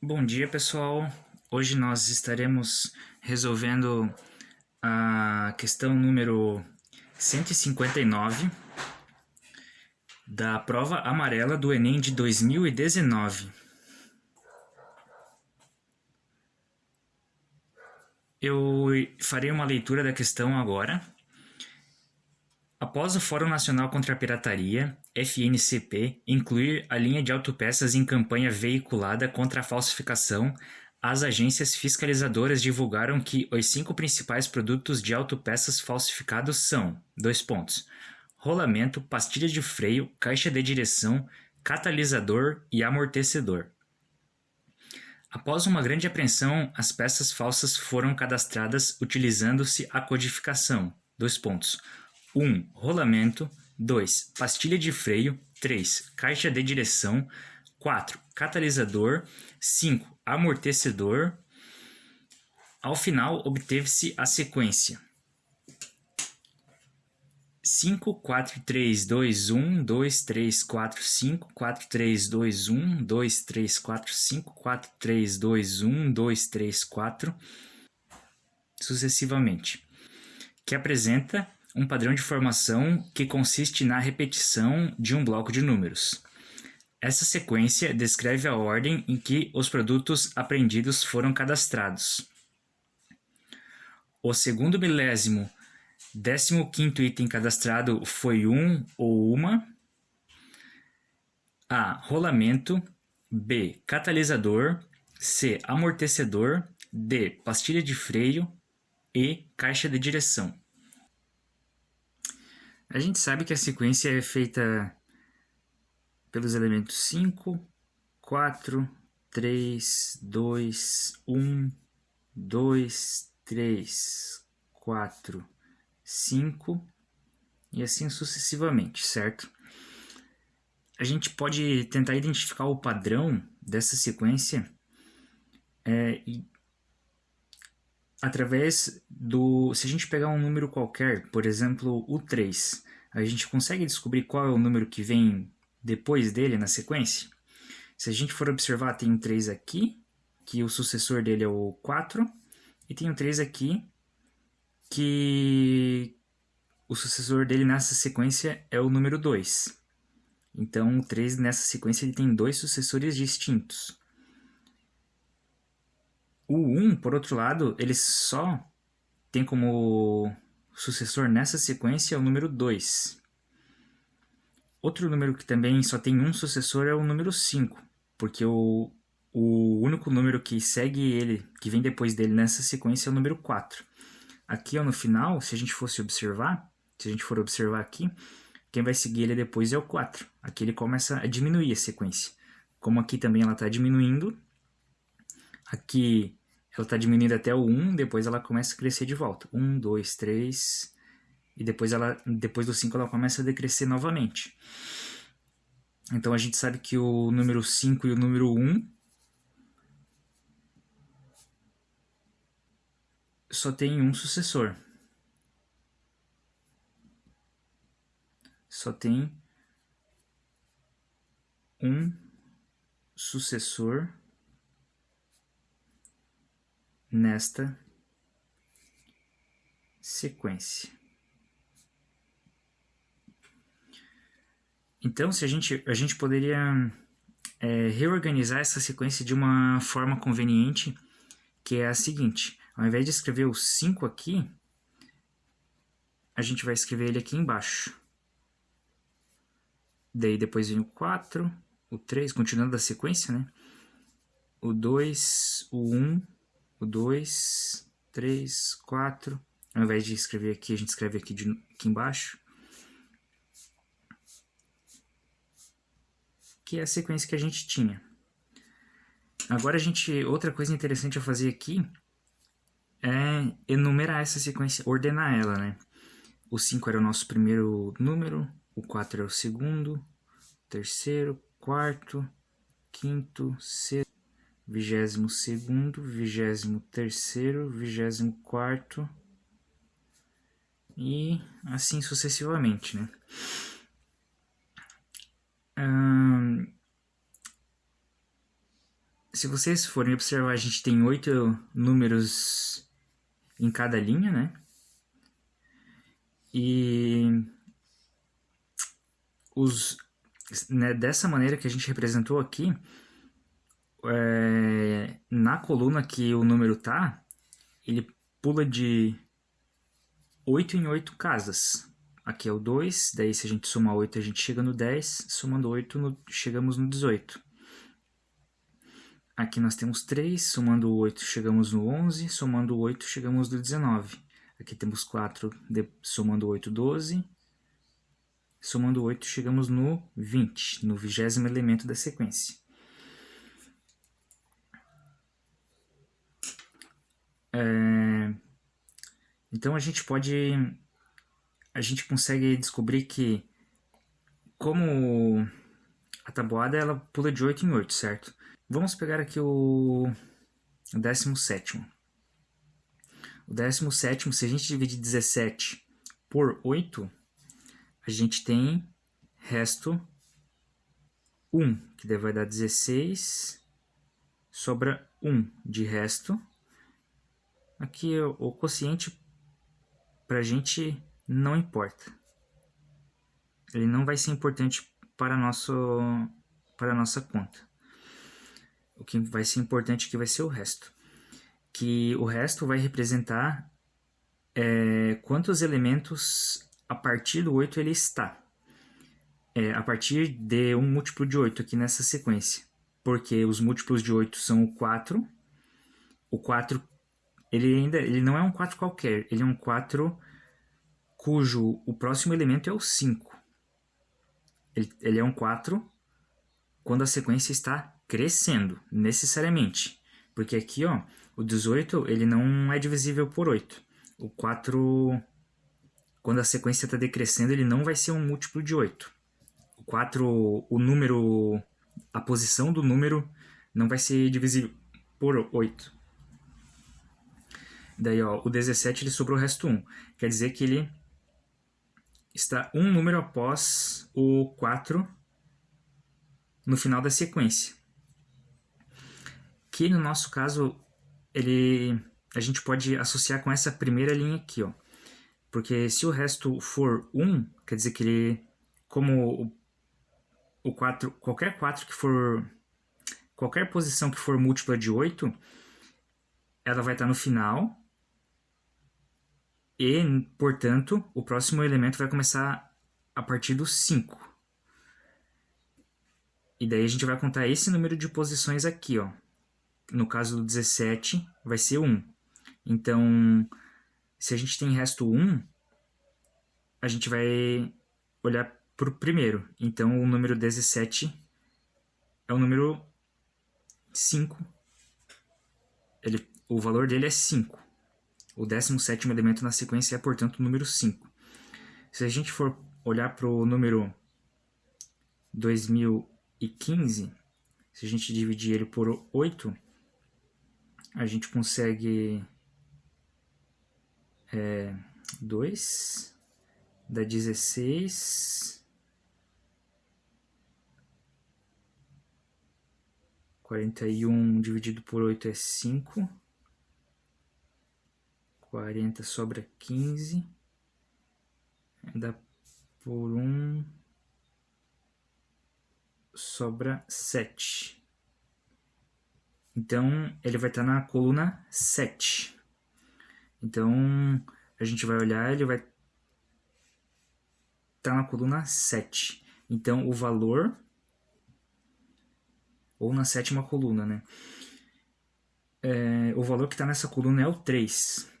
Bom dia pessoal, hoje nós estaremos resolvendo a questão número 159 da prova amarela do Enem de 2019. Eu farei uma leitura da questão agora. Após o Fórum Nacional contra a Pirataria, FNCP, incluir a linha de autopeças em campanha veiculada contra a falsificação, as agências fiscalizadoras divulgaram que os cinco principais produtos de autopeças falsificados são: dois pontos, rolamento, pastilha de freio, caixa de direção, catalisador e amortecedor. Após uma grande apreensão, as peças falsas foram cadastradas utilizando-se a codificação. Dois pontos 1. Rolamento 2. Pastilha de freio 3. Caixa de direção 4. Catalisador 5. Amortecedor Ao final, obteve-se a sequência 5, 4, 3, 2, 1, 2, 3, 4, 5, 4, 3, 2, 1, 2, 3, 4, 5, 4, 3, 2, 1, 2, 3, 4, sucessivamente, que apresenta um padrão de formação que consiste na repetição de um bloco de números. Essa sequência descreve a ordem em que os produtos apreendidos foram cadastrados. O segundo milésimo, décimo quinto item cadastrado foi um ou uma. A. Rolamento. B. Catalisador. C. Amortecedor. D. Pastilha de freio. E. Caixa de direção. A gente sabe que a sequência é feita pelos elementos 5, 4, 3, 2, 1, 2, 3, 4, 5 e assim sucessivamente, certo? A gente pode tentar identificar o padrão dessa sequência é, através do... Se a gente pegar um número qualquer, por exemplo, o 3, a gente consegue descobrir qual é o número que vem depois dele na sequência? Se a gente for observar, tem um 3 aqui, que o sucessor dele é o 4, e tem um 3 aqui, que o sucessor dele nessa sequência é o número 2. Então, o 3 nessa sequência ele tem dois sucessores distintos. O 1, por outro lado, ele só tem como sucessor nessa sequência o número 2. Outro número que também só tem um sucessor é o número 5, porque o, o único número que segue ele, que vem depois dele nessa sequência é o número 4. Aqui ó, no final, se a gente fosse observar, se a gente for observar aqui, quem vai seguir ele depois é o 4. Aqui ele começa a diminuir a sequência. Como aqui também ela está diminuindo, aqui ela está diminuindo até o 1, depois ela começa a crescer de volta. 1, 2, 3, e depois, ela, depois do 5 ela começa a decrescer novamente. Então a gente sabe que o número 5 e o número 1 só tem um sucessor. Só tem um sucessor nesta sequência. Então, se a gente, a gente poderia é, reorganizar essa sequência de uma forma conveniente, que é a seguinte. Ao invés de escrever o 5 aqui, a gente vai escrever ele aqui embaixo. Daí depois vem o 4, o 3, continuando a sequência, né? O 2, o 1, o 2, 3, 4. Ao invés de escrever aqui, a gente escreve aqui, de, aqui embaixo. Que é a sequência que a gente tinha. Agora a gente, outra coisa interessante a fazer aqui é enumerar essa sequência, ordenar ela, né? O 5 era o nosso primeiro número, o 4 é o segundo, terceiro, quarto, quinto, sexto, vigésimo segundo, vigésimo terceiro, vigésimo quarto e assim sucessivamente, né? Hum, se vocês forem observar, a gente tem oito números em cada linha, né? E os, né, dessa maneira que a gente representou aqui, é, na coluna que o número tá, ele pula de 8 em 8 casas. Aqui é o 2, daí se a gente somar 8 a gente chega no 10, somando 8 no, chegamos no 18. Aqui nós temos 3, somando 8 chegamos no 11, somando 8 chegamos no 19. Aqui temos 4, de, somando 8, 12. Somando 8 chegamos no 20, no vigésimo elemento da sequência. É, então a gente pode, a gente consegue descobrir que como a tabuada ela pula de 8 em 8, certo? Vamos pegar aqui o 17. O 17, se a gente dividir 17 por 8, a gente tem resto 1, que vai dar 16, sobra 1 de resto. Aqui o quociente para a gente não importa. Ele não vai ser importante para, nosso, para a nossa conta. O que vai ser importante aqui vai ser o resto. Que o resto vai representar é, quantos elementos a partir do 8 ele está. É, a partir de um múltiplo de 8 aqui nessa sequência. Porque os múltiplos de 8 são o 4. O 4 ele ainda ele não é um 4 qualquer, ele é um 4 cujo o próximo elemento é o 5. Ele, ele é um 4 quando a sequência está crescendo, necessariamente. Porque aqui, ó, o 18 ele não é divisível por 8. O 4, quando a sequência está decrescendo, ele não vai ser um múltiplo de 8. O 4, o número, a posição do número não vai ser divisível por 8. Daí, ó, o 17 ele sobrou o resto 1. Quer dizer que ele está um número após o 4 no final da sequência. Que no nosso caso, ele, a gente pode associar com essa primeira linha aqui, ó. Porque se o resto for 1, quer dizer que ele, como o, o 4, qualquer 4 que for, qualquer posição que for múltipla de 8, ela vai estar no final, e, portanto, o próximo elemento vai começar a partir do 5. E daí a gente vai contar esse número de posições aqui, ó. No caso do 17, vai ser 1. Então, se a gente tem resto 1, a gente vai olhar para o primeiro. Então, o número 17 é o número 5. Ele, o valor dele é 5. O 17º elemento na sequência é, portanto, o número 5. Se a gente for olhar para o número 2015, se a gente dividir ele por 8, a gente consegue é, 2, dá 16, 41 dividido por 8 é 5, 40 sobra 15. Dá por 1 sobra 7. Então, ele vai estar na coluna 7. Então, a gente vai olhar, ele vai estar tá na coluna 7. Então, o valor, ou na sétima coluna, né? É, o valor que está nessa coluna é o 3.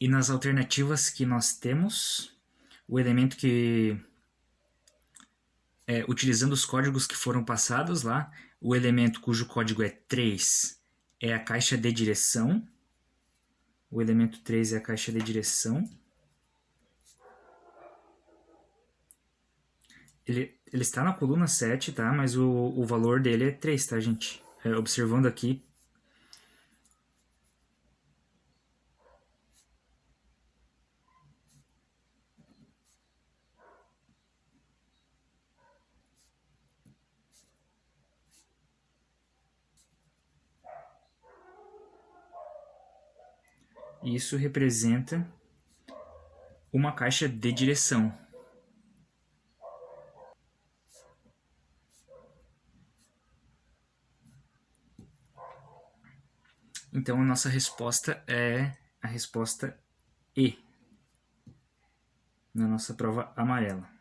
E nas alternativas que nós temos, o elemento que, é, utilizando os códigos que foram passados lá, o elemento cujo código é 3 é a caixa de direção. O elemento 3 é a caixa de direção. Ele, ele está na coluna 7, tá? Mas o, o valor dele é 3, tá, gente? É, observando aqui, Isso representa uma caixa de direção. Então a nossa resposta é a resposta E na nossa prova amarela.